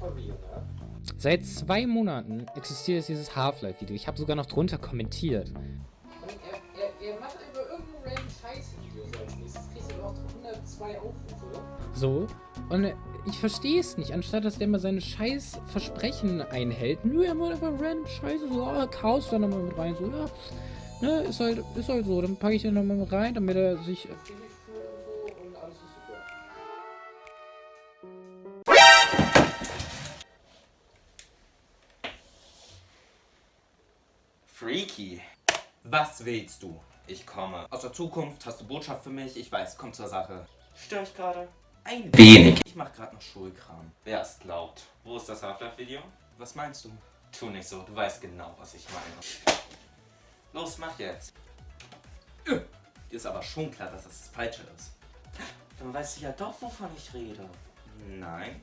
Ne? Seit zwei Monaten existiert dieses Half-Life-Video. Ich habe sogar noch drunter kommentiert. Und er, er, er macht einfach irgendein random Scheiß-Video so als nächstes. Kriegst du auch 102 Aufrufe. So. Und ich verstehe es nicht. Anstatt dass der mal seine scheiß Versprechen einhält. Nö, er macht einfach random Scheiße. So, ah, Chaos dann nochmal mit rein. So, ja. Ne, ist halt, ist halt so. Dann packe ich den nochmal mit rein, damit er sich. Ähnlich Freaky. Was willst du? Ich komme. Aus der Zukunft hast du Botschaft für mich? Ich weiß, komm zur Sache. Stör ich gerade? Ein wenig. Ich mach gerade noch Schulkram. Wer es glaubt. Wo ist das Half-Life-Video? Was meinst du? Tu nicht so, du weißt genau, was ich meine. Los, mach jetzt. Äh, Dir ist aber schon klar, dass das das Falsche ist. Dann weißt du ja doch, wovon ich rede. Nein.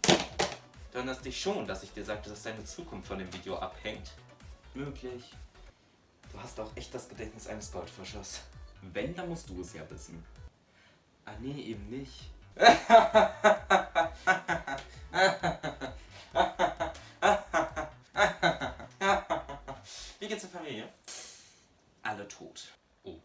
Du erinnerst dich schon, dass ich dir sagte, dass deine Zukunft von dem Video abhängt. Möglich. Du hast auch echt das Gedächtnis eines Goldfischers. Wenn, dann musst du es ja wissen. Ah, nee, eben nicht. Wie geht's der Familie? Alle tot. Oh.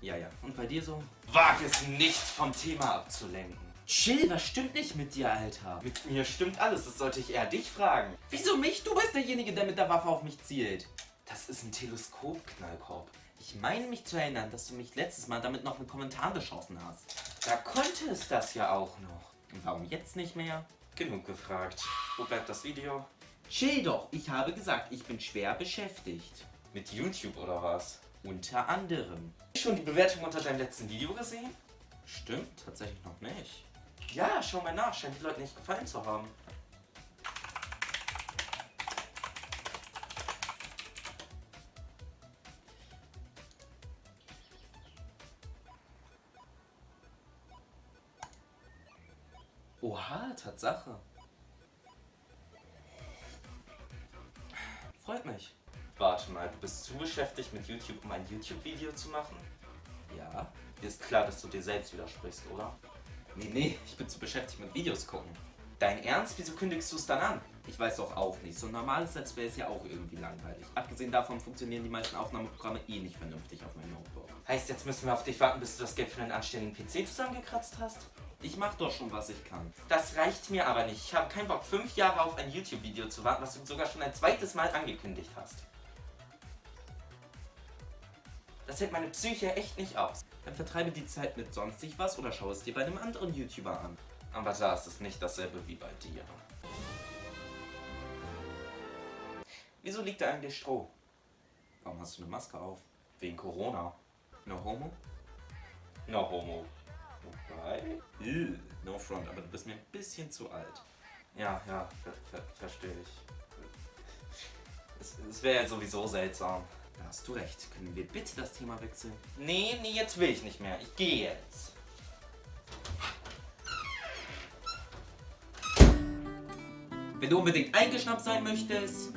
Ja. Ja, ja. Und bei dir so? Wag es nicht vom Thema abzulenken. Chill, was stimmt nicht mit dir, Alter? Mit mir stimmt alles, das sollte ich eher dich fragen. Wieso mich? Du bist derjenige, der mit der Waffe auf mich zielt. Das ist ein Teleskop-Knallkorb. Ich meine mich zu erinnern, dass du mich letztes Mal damit noch mit Kommentaren beschossen hast. Da konnte es das ja auch noch. Und warum jetzt nicht mehr? Genug gefragt. Wo bleibt das Video? Chill doch, ich habe gesagt, ich bin schwer beschäftigt. Mit YouTube oder was? Unter anderem. Hast du schon die Bewertung unter deinem letzten Video gesehen? Stimmt, tatsächlich noch nicht. Ja, schau mal nach, scheint die Leute nicht gefallen zu haben. Oha, Tatsache. Freut mich. Warte mal, du bist zu beschäftigt mit YouTube, um ein YouTube-Video zu machen? Ja. Dir ist klar, dass du dir selbst widersprichst, oder? Nee, nee, ich bin zu beschäftigt mit Videos gucken. Dein Ernst? Wieso kündigst du es dann an? Ich weiß doch auch nicht. So ein normales Let's Play ist ja auch irgendwie langweilig. Abgesehen davon funktionieren die meisten Aufnahmeprogramme eh nicht vernünftig auf meinem Notebook. Heißt, jetzt müssen wir auf dich warten, bis du das Geld für einen anständigen PC zusammengekratzt hast? Ich mach doch schon, was ich kann. Das reicht mir aber nicht. Ich habe keinen Bock, fünf Jahre auf ein YouTube-Video zu warten, was du sogar schon ein zweites Mal angekündigt hast. Das hält meine Psyche echt nicht aus. Dann vertreibe die Zeit mit sonstig was oder schau es dir bei einem anderen YouTuber an. Aber da ist es nicht dasselbe wie bei dir. Wieso liegt da eigentlich Stroh? Warum hast du eine Maske auf? Wegen Corona. No homo? No homo. Wobei? Ew, no front, aber du bist mir ein bisschen zu alt. Ja, ja, ver ver verstehe ich. Es, es wäre ja sowieso seltsam. Hast du recht. Können wir bitte das Thema wechseln? Nee, nee, jetzt will ich nicht mehr. Ich gehe jetzt. Wenn du unbedingt eingeschnappt sein möchtest,